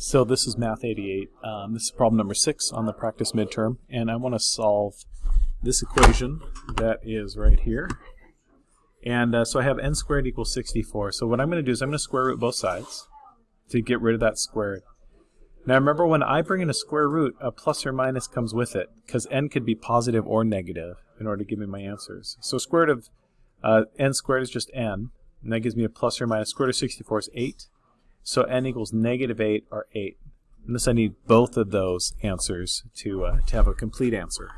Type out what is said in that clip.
So this is Math 88. Um, this is problem number 6 on the practice midterm, and I want to solve this equation that is right here. And uh, so I have n squared equals 64. So what I'm going to do is I'm going to square root both sides to get rid of that squared. Now remember when I bring in a square root, a plus or minus comes with it, because n could be positive or negative in order to give me my answers. So square root of uh, n squared is just n, and that gives me a plus or minus. Square root of 64 is 8. So n equals negative 8 or 8. Unless I need both of those answers to, uh, to have a complete answer.